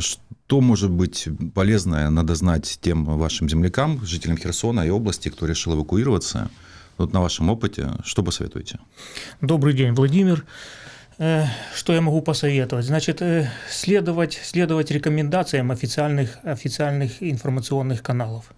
Что может быть полезное, надо знать тем вашим землякам, жителям Херсона и области, кто решил эвакуироваться? Вот на вашем опыте, что посоветуете? Добрый день, Владимир. Э, что я могу посоветовать? Значит, э, следовать, следовать рекомендациям официальных, официальных информационных каналов.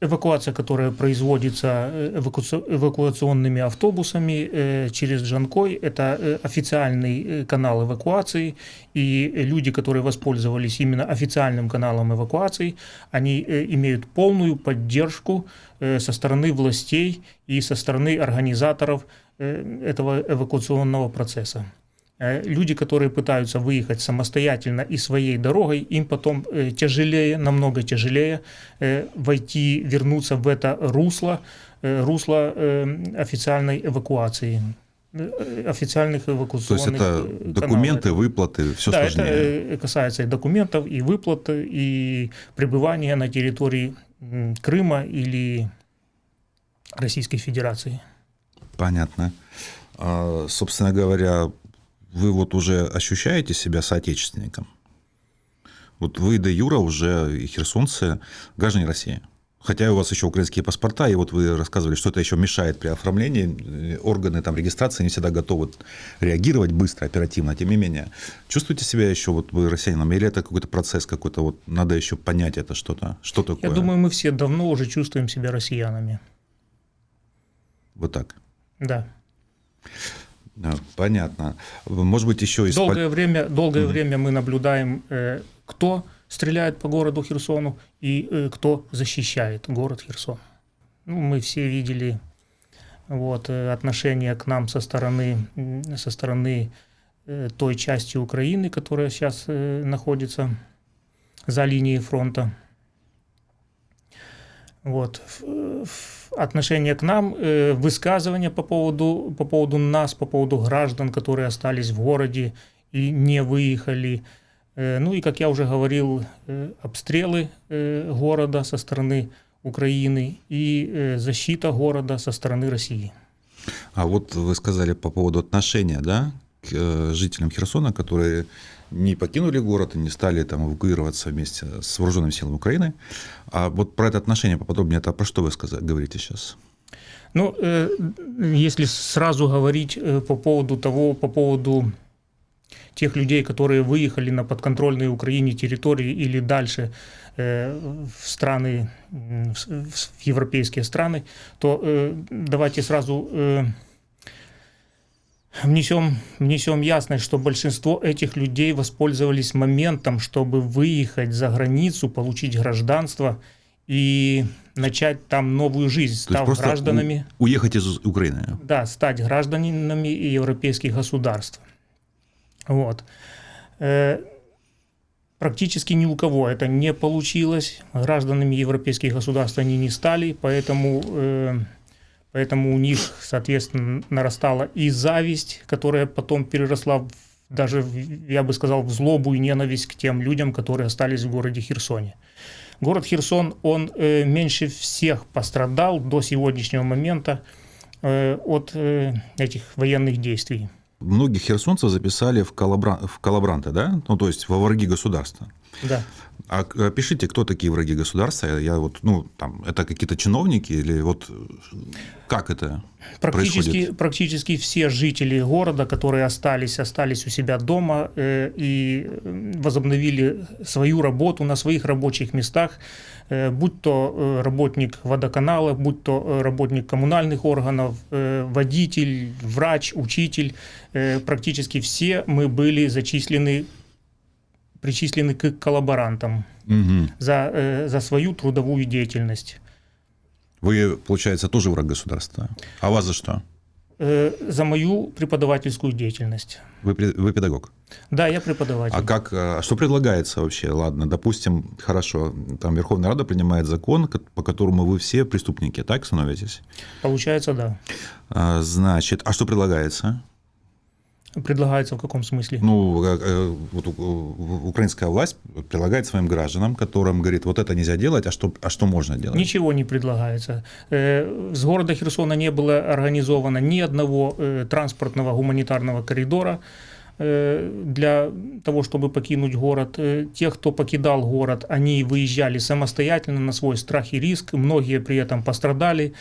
Э, эвакуация, которая производится эвакуационными автобусами через Джанкой, это официальный канал эвакуации, и люди, которые воспользовались именно официальным каналом эвакуации, они имеют полную поддержку со стороны властей и со стороны организаторов Э, этого эвакуационного процесса. Э, люди, которые пытаются выехать самостоятельно и своей дорогой, им потом э, тяжелее, намного тяжелее войти, вернуться в это русло, русло официальной эвакуации официальных эвакуационных То есть это документы, каналов. выплаты, все да, сложнее? это касается и документов, и выплат, и пребывания на территории Крыма или Российской Федерации. Понятно. А, собственно говоря, вы вот уже ощущаете себя соотечественником? Вот вы, де Юра, уже и херсонцы, граждане России. Хотя у вас еще украинские паспорта, и вот вы рассказывали, что это еще мешает при оформлении. Органы там, регистрации не всегда готовы реагировать быстро, оперативно. Тем не менее, чувствуете себя еще вот вы россиянином? Или это какой-то процесс какой-то, вот надо еще понять это что-то? Что такое? Я думаю, мы все давно уже чувствуем себя россиянами. Вот так? Да. Понятно. Может быть, еще и... Долгое время, долгое угу. время мы наблюдаем, э, кто стреляет по городу Херсону и э, кто защищает город Херсон. Ну, мы все видели вот, э, отношение к нам со стороны, со стороны той части Украины, которая сейчас находится за линией фронта. Вот отношение к нам, э, высказывания по поводу, по поводу нас, по поводу граждан, которые остались в городе и не выехали. Э, ну и, как я уже говорил, э, обстрелы города со стороны Украины и защита города со стороны России. А вот вы сказали по поводу отношения да, к жителям Херсона, которые не покинули город и не стали там эвакуироваться вместе с вооруженными силами Украины. А вот про это отношение поподробнее, это про что вы сказали, говорите сейчас? Ну, э, если сразу говорить э, по поводу того, по поводу тех людей, которые выехали на подконтрольные Украине территории или дальше э, в страны, в европейские страны, то давайте сразу внесем, внесем ясность, что большинство этих людей воспользовались моментом, чтобы выехать за границу, получить гражданство и начать там новую жизнь, став гражданами. Уехать из Украины. Да, стать гражданами европейских государств. Вот. Э, практически ни у кого это не получилось. Гражданами европейских государств они не стали, поэтому э, Поэтому у них, соответственно, нарастала и зависть, которая потом переросла в, даже, я бы сказал, в злобу и ненависть к тем людям, которые остались в городе Херсоне. Город Херсон, он э, меньше всех пострадал до сегодняшнего момента э, от э, этих военных действий. Многих херсонцев записали в, коллабра... в коллаборанты, да? Ну, то есть во враги государства. Да. А пишите, кто такие враги государства? Я вот, ну, там, это какие-то чиновники или вот как это практически, происходит? Практически все жители города, которые остались, остались у себя дома э, и возобновили свою работу на своих рабочих местах, э, будь то э, работник водоканала, будь то э, работник коммунальных органов, э, водитель, врач, учитель, э, практически все мы были зачислены причислены к коллаборантам угу. за, э, за свою трудовую деятельность. Вы, получается, тоже враг государства. А вас за что? Э, за мою преподавательскую деятельность. Вы, вы педагог? Да, я преподаватель. А как, а что предлагается вообще? Ладно, допустим, хорошо, там Верховная Рада принимает закон, по которому вы все преступники, так становитесь? Получается, да. А, значит, а что предлагается? Предлагается в каком смысле? Ну, э, вот украинская власть предлагает своим гражданам, которым говорит, вот это нельзя делать, а что, а что можно делать? Ничего не предлагается. Э, с города Херсона не было организовано ни одного э, транспортного гуманитарного коридора, э, для того, чтобы покинуть город. Э, Те, кто покидал город, они выезжали самостоятельно на свой страх и риск. Многие при этом пострадали, э,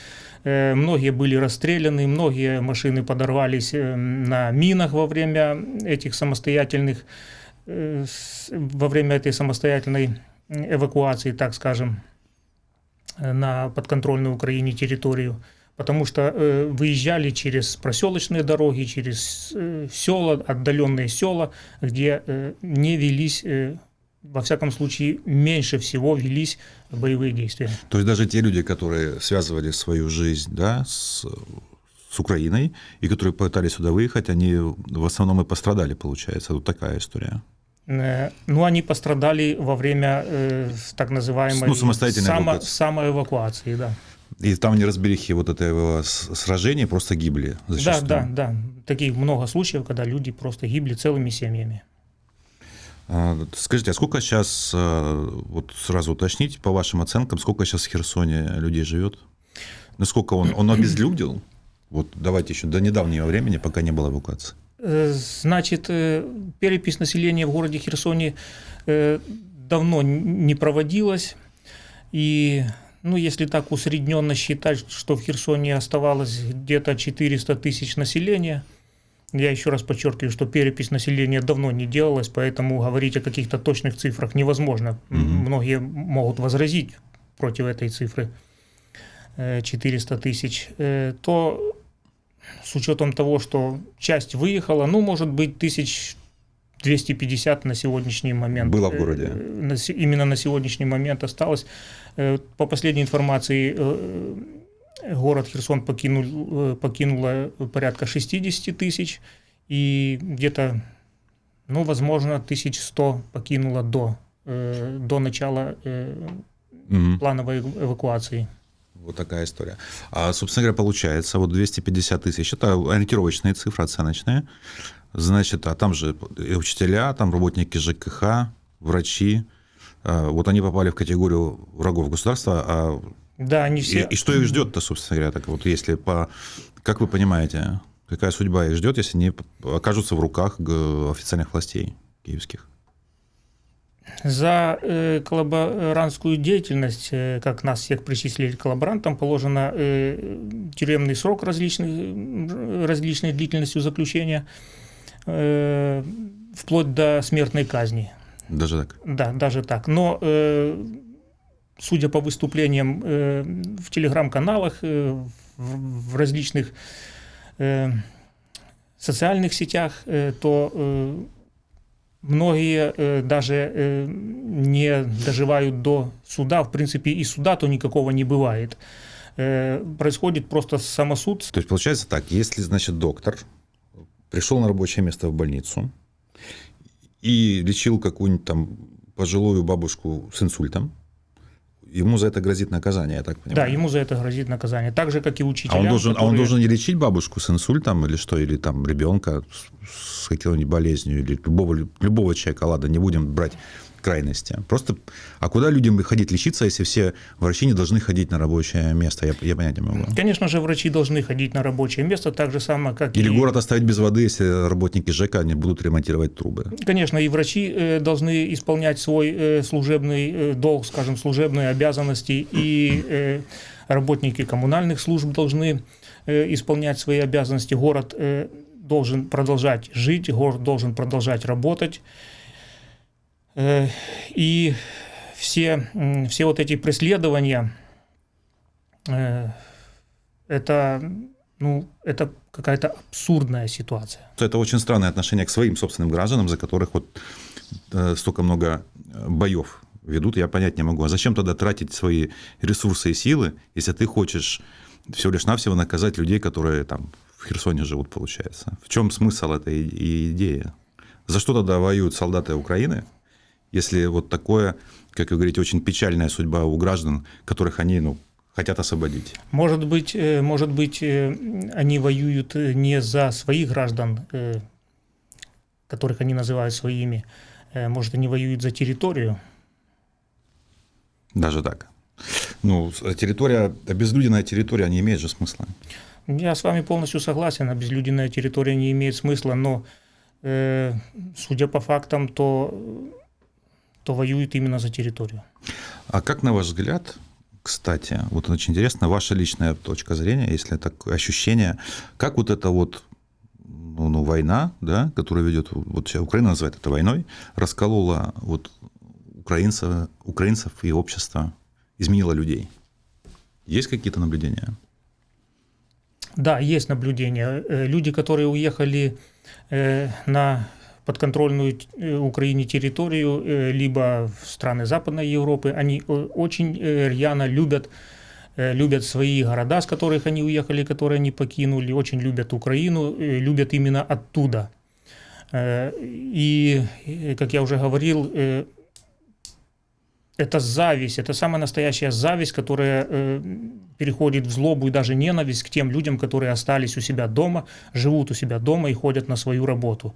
многие были расстреляны, многие машины подорвались э, на минах во время этих самостоятельных, э, во время этой самостоятельной эвакуации, так скажем, э, на подконтрольную Украине территорию. Потому что э, выезжали через проселочные дороги, через э, села, отдаленные села, где э, не велись, э, во всяком случае, меньше всего велись боевые действия. То есть даже те люди, которые связывали свою жизнь да, с, с Украиной и которые пытались сюда выехать, они в основном и пострадали, получается. Вот такая история. Э, Ну, они пострадали во время э, так называемой Ну, самостоятельной само- эвакуации. самоэвакуации, да. И там неразберихи вот этого сражения просто гибли Да, зачастую. да, да. Таких много случаев, когда люди просто гибли целыми семьями. А, Скажите, а сколько сейчас, вот сразу уточнить, по вашим оценкам, сколько сейчас в Херсоне людей живет? Насколько он, он обезлюдил? Вот давайте еще до недавнего времени, пока не было эвакуации. Э, Значит, э, перепись населения в городе Херсоне э, давно не проводилась. И, ну, если так усредненно считать, что в Херсоне оставалось где-то 400 тысяч населения, я еще раз подчеркиваю, что перепись населения давно не делалась, поэтому говорить о каких-то точных цифрах невозможно. Мгм. Многие могут возразить против этой цифры э, 400 тысяч, э, то с учетом того, что часть выехала, ну, может быть, тысяч 250 на сегодняшний момент. Было в городе? Э, се- именно на сегодняшний момент осталось. Э, По последней информации, э, город Херсон покинул, э, покинуло порядка 60 тысяч, и где-то, ну, возможно, 1100 покинуло до, э, до начала э, Мгм. плановой эв- эвакуации. Вот такая история. А, собственно говоря, получается, вот 250 тысяч, это ориентировочная цифра, оценочная. Значит, а там же и учителя, там работники ЖКХ, врачи, а, вот они попали в категорию врагов государства, а Да, они и, все... и что их ждет-то, собственно говоря, так вот, если по, как вы понимаете, какая судьба их ждет, если они окажутся в руках официальных властей киевских? За э, коллаборантскую деятельность, э, как нас всех причислили к коллаборантам, положено э, тюремный срок различных, м, различной длительностью заключения, э, вплоть до смертной казни. Даже так? Да, даже так. Но э, судя по выступлениям э, в телеграм-каналах, э, в, в различных э, социальных сетях, э, то э, многие э, даже э, не доживают до суда. В принципе, и суда-то никакого не бывает. Э, происходит просто самосуд. То есть получается так, если, значит, доктор пришел на рабочее место в больницу и лечил какую-нибудь там пожилую бабушку с инсультом, ему за это грозит наказание, я так понимаю. Да, ему за это грозит наказание. Так же, как и а учителям. он должен, а он которые- должен не лечить бабушку с инсультом или что, или там ребенка с, с какой-нибудь болезнью, или любого, любого человека, ладно, не будем брать крайности. Просто, а куда людям ходить лечиться, если все врачи не должны ходить на рабочее место? Я, я понять не могу. Конечно же, врачи должны ходить на рабочее место, так же самое, как Или и... город оставить без воды, если работники ЖЭКа не будут ремонтировать трубы. Конечно, и врачи э, должны исполнять свой э, служебный э, долг, скажем, служебные обязанности, и работники коммунальных служб должны исполнять свои обязанности. Город должен продолжать жить, город должен продолжать работать. Э, И все, все вот эти преследования, э, это, ну, это какая-то абсурдная ситуация. Это очень странное отношение к своим собственным гражданам, за которых вот э, столько много боев ведут, я понять не могу. А зачем тогда тратить свои ресурсы и силы, если ты хочешь всего лишь навсего наказать людей, которые там в Херсоне живут, получается? В чем смысл этой идеи? За что тогда воюют солдаты Украины, если вот такое, как вы говорите, очень печальная судьба у граждан, которых они ну, хотят освободить? Может быть, э, может быть, э, они воюют э, не за своих граждан, которых они называют своими, может, они воюют за территорию. Даже так. Ну, территория, обезлюденная территория не имеет же смысла. Я с вами полностью согласен, обезлюденная территория не имеет смысла, но э, судя по фактам, то, то воюют именно за территорию. А как, на ваш взгляд, кстати, вот очень интересно, ваша личная точка зрения, если такое ощущение, как вот эта вот ну, ну, война, да, которая ведет, вот Украина называет это войной, расколола вот украинцев, украинцев и общество, изменила людей. Есть какие-то наблюдения? Да, есть наблюдения. Э, люди, которые уехали э, на подконтрольную э, Украине территорию, либо в страны Западной Европы, они очень рьяно любят любят свои города, с которых они уехали, которые они покинули, очень любят Украину, любят именно оттуда. И, как я уже говорил, это зависть, это самая настоящая зависть, которая э, переходит в злобу и даже ненависть к тем людям, которые остались у себя дома, живут у себя дома и ходят на свою работу.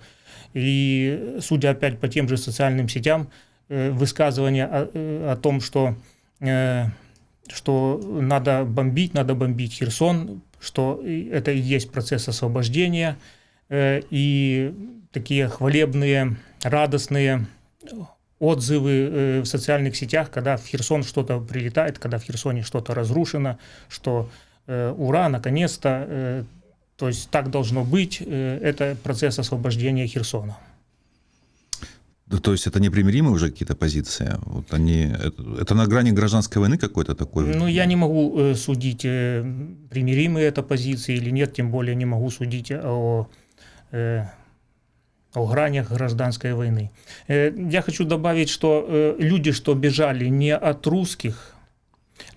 И судя опять по тем же социальным сетям, э, высказывания о, э, о том, что, э, что надо бомбить, надо бомбить Херсон, что это и есть процесс освобождения, э, и такие хвалебные, радостные отзывы э, в социальных сетях, когда в Херсон что-то прилетает, когда в Херсоне что-то разрушено, что э, ура, наконец-то, э, то есть так должно быть, это процесс освобождения Херсона. То есть это непримиримые уже какие-то позиции? Вот они, это, это на грани гражданской войны какой-то такой? Ну, я не могу э, судить, э, примиримые это позиции или нет, тем более не могу судить о э, о гранях гражданской войны. Э, я хочу добавить, что э, люди, что бежали не от русских,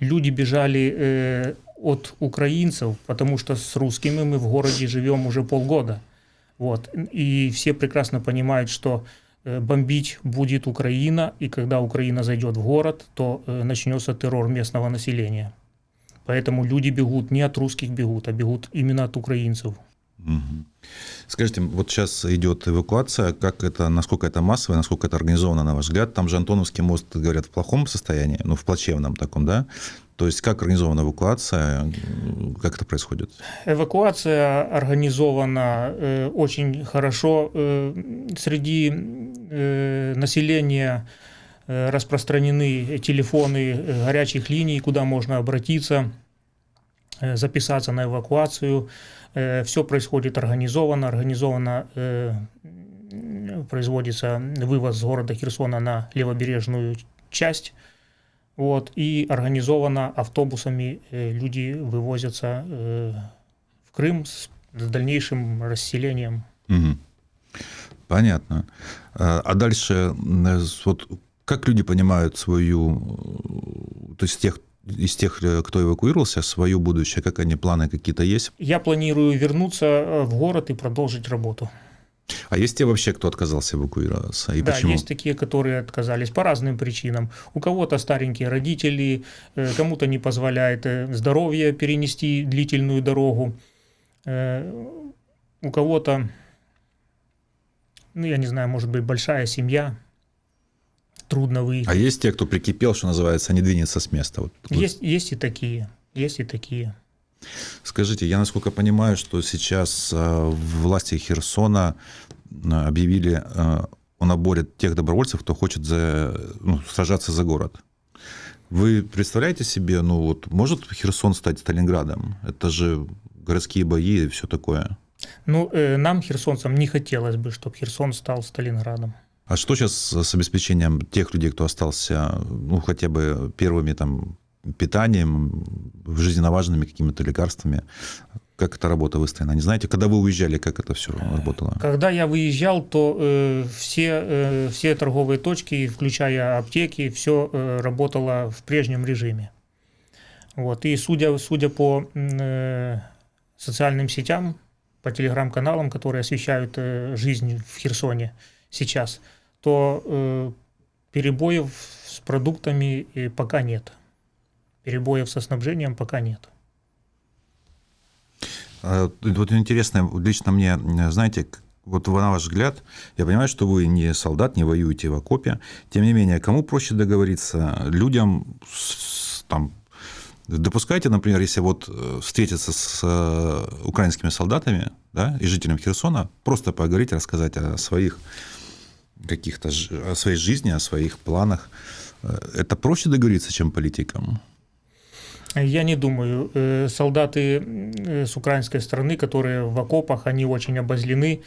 люди бежали э, от украинцев, потому что с русскими мы в городе живем уже полгода. Вот. И все прекрасно понимают, что бомбить будет Украина, и когда Украина зайдет в город, то начнется террор местного населения. Поэтому люди бегут не от русских бегут, а бегут именно от украинцев. Скажите, вот сейчас идет эвакуация, как это, насколько это массовое, насколько это организовано, на ваш взгляд? Там же Антоновский мост, говорят, в плохом состоянии, ну, в плачевном таком, да? То есть как организована эвакуация, как это происходит? Эвакуация организована э, очень хорошо. Э, среди э, населения э, распространены телефоны э, горячих линий, куда можно обратиться, э, записаться на эвакуацию. Все происходит организованно, организованно э, производится вывоз с города Херсона на левобережную часть. Вот, и организованно автобусами э, люди вывозятся в Крым с дальнейшим расселением. Угу. Понятно. А дальше, вот как люди понимают свою, то есть тех, из тех, э, кто эвакуировался, свое будущее? Как они, планы какие-то есть? Я планирую вернуться э, в город и продолжить работу. А есть те вообще, кто отказался эвакуироваться? И да, почему? есть такие, которые отказались по разным причинам. У кого-то старенькие родители, э, кому-то не позволяет здоровье перенести длительную дорогу, у кого-то, ну, я не знаю, может быть, большая семья, трудно выехать. А есть те, кто прикипел, что называется, не двинется с места? Вот. Есть, есть и такие, есть и такие. Скажите, я насколько понимаю, что сейчас э, власти Херсона э, объявили э, о наборе тех добровольцев, кто хочет за, ну, сражаться за город. Вы представляете себе, ну вот может Херсон стать Сталинградом? Это же городские бои и все такое. Ну, э, нам, херсонцам, не хотелось бы, чтобы Херсон стал Сталинградом. А что сейчас с обеспечением тех людей, кто остался, ну, хотя бы первыми там питанием, жизненно важными какими-то лекарствами? Как эта работа выстроена? Не знаете, когда вы уезжали, как это все работало? Когда я выезжал, то э, все, э, все торговые точки, включая аптеки, все э, работало в прежнем режиме. Вот. И судя, судя по э, социальным сетям, по телеграм-каналам, которые освещают э, жизнь в Херсоне сейчас, то э, перебоев с продуктами э, пока нет. Перебоев со снабжением пока нет. А, вот интересно, лично мне, знаете, вот на ваш взгляд, я понимаю, что вы не солдат, не воюете в окопе, тем не менее, кому проще договориться? Людям с, там, Допускаете, например, если вот э, встретиться с э, украинскими солдатами да, и жителями Херсона, просто поговорить, рассказать о своих каких-то, о своей жизни, о своих планах, э, это проще договориться, чем политикам? Я не думаю. Солдаты с украинской стороны, которые в окопах, они очень обозлены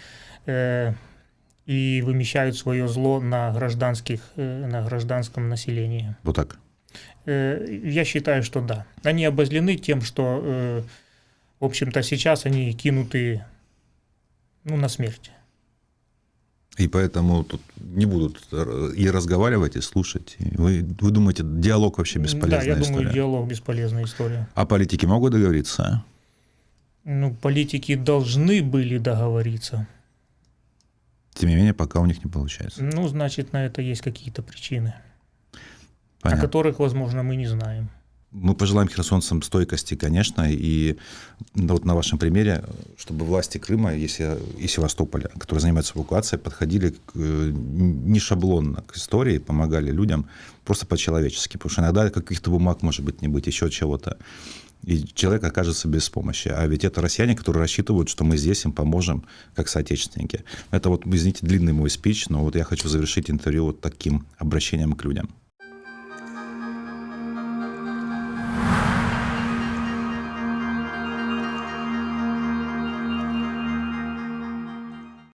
и вымещают свое зло на, гражданских, на гражданском населении. Вот так? Э, я считаю, что да. Они обозлены тем, что, э, в общем-то, сейчас они кинуты ну, на смерть. И поэтому тут не будут и разговаривать, и слушать. Вы, вы думаете, диалог вообще бесполезная история? Да, я история? думаю, диалог бесполезная история. А политики могут договориться? Ну, политики должны были договориться. Тем не менее, пока у них не получается. Ну, значит, на это есть какие-то причины. Понятно. о которых, возможно, мы не знаем. Мы пожелаем херсонцам стойкости, конечно, и вот на вашем примере, чтобы власти Крыма если, и Севастополя, которые занимаются эвакуацией, подходили к, э, не шаблонно к истории, помогали людям просто по-человечески, потому что иногда каких-то бумаг может быть не быть, еще чего-то. И человек окажется без помощи. А ведь это россияне, которые рассчитывают, что мы здесь им поможем, как соотечественники. Это вот, извините, длинный мой спич, но вот я хочу завершить интервью вот таким обращением к людям.